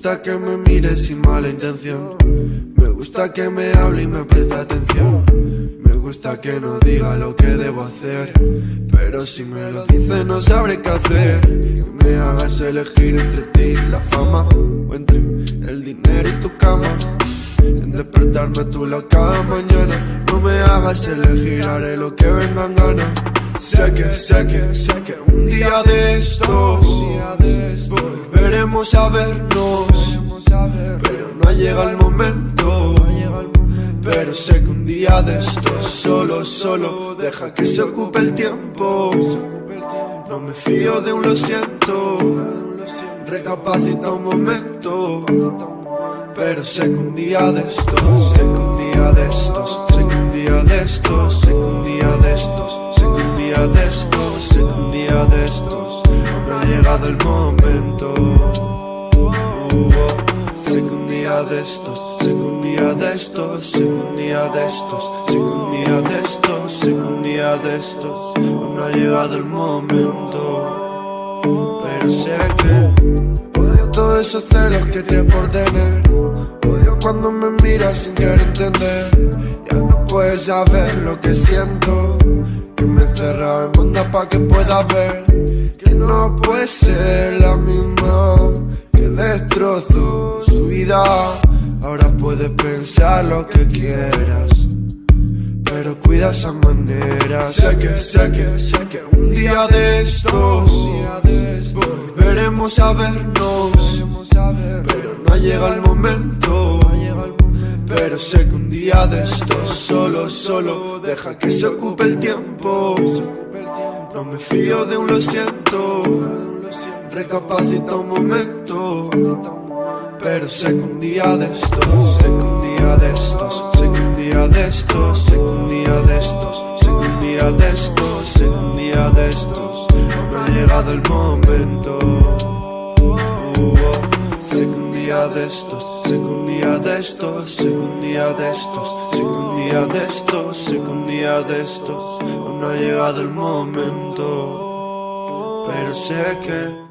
gusta que me mires sin mala intención. Me gusta que me hable y me preste atención. Me gusta que no diga lo que debo hacer. Pero si me lo dice no sabré qué hacer. Que me hagas elegir entre ti y la fama. O entre el dinero y tu cama. En despertarme tú la cada mañana. No me hagas elegir, haré lo que venga en gana. Sé que, sé que, sé que un día de estos volveremos a vernos. Pero no ha llegado el momento. Pero sé que un día de estos solo, solo deja que se ocupe el tiempo. No me fío de un lo siento. Recapacita un momento. Pero sé que un día de estos, sé que un día de estos, sé que un día de estos, sé que un día de estos, sé que un día de estos, sé que un día de estos, llegado el momento. Sé que un día de estos, sé que un día de estos, sé que un día de estos, sé que un día de estos, sé que un día de estos, no ha llegado el momento. Pero sé que odio todos esos celos que te por tener. Odio cuando me miras sin querer entender. Ya no puedes saber lo que siento. Que me cerra en banda pa' que pueda ver. Que no puede ser la misma. Que destrozó su vida. Ahora puedes pensar lo que quieras. Pero cuida esa manera. Sé que, sé que, sé que un día de estos volveremos a vernos. Pero no ha llegado el momento. Pero sé que un día de estos solo, solo deja que se ocupe el tiempo. No me fío de un lo siento. Recapacita un momento. Pero sé que un día de estos, sé que un día de estos, sé que un día de estos, sé que un día de estos, sé que un día de estos, sé que un día de estos, no ha llegado el momento. Sé que un día de estos, sé un día de estos, sé que un día de estos, sé que un día de estos, sé que un día de estos, no ha llegado el momento. Pero sé que